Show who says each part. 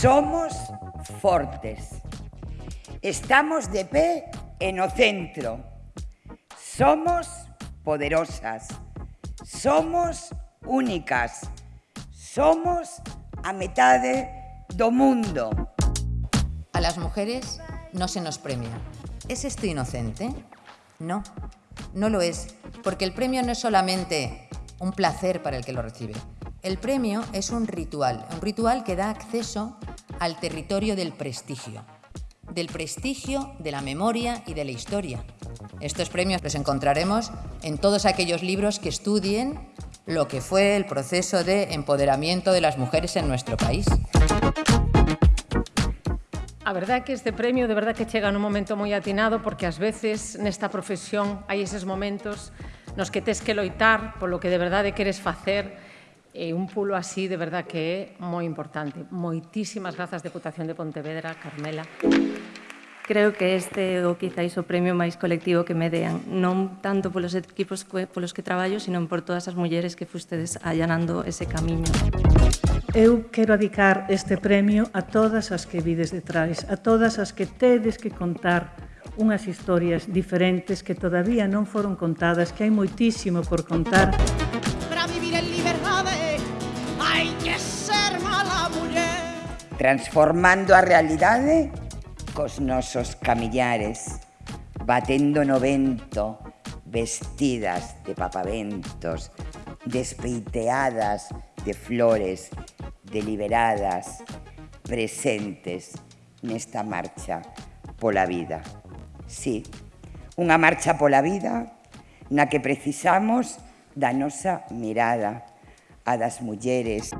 Speaker 1: Somos fortes. Estamos de pé en o centro. Somos poderosas. Somos únicas. Somos a metade do mundo.
Speaker 2: A las mujeres no se nos premia. ¿Es esto inocente? No, no lo es, porque el premio no es solamente un placer para el que lo recibe. El premio es un ritual, un ritual que da acceso al territorio del prestigio, del prestigio, de la memoria y de la historia. Estos premios los encontraremos en todos aquellos libros que estudien lo que fue el proceso de empoderamiento de las mujeres en nuestro país.
Speaker 3: A verdade é que este premio de verdade que chega nun momento moi atinado porque ás veces nesta profesión hai eses momentos nos que tes que loitar polo que de verdade queres facer E un pulo así, de verdad, que é moi importante. Moitísimas grazas, Deputación de Pontevedra, Carmela.
Speaker 4: Creo que este é o quizáis o premio máis colectivo que me dean, non tanto polos equipos polos que traballo, sino por todas as mulleres que fustedes allanando ese camiño.
Speaker 5: Eu quero adicar este premio a todas as que vides detrás, a todas as que tedes que contar unhas historias diferentes que todavía non foron contadas, que hai moitísimo por contar.
Speaker 6: Hai que ser mala muller
Speaker 1: Transformando a realidade cos nosos camillares Batendo no vento Vestidas de papaventos Despeiteadas de flores Deliberadas Presentes nesta marcha pola vida. Sí, unha marcha pola vida na que precisamos da nosa mirada, a das mulleres.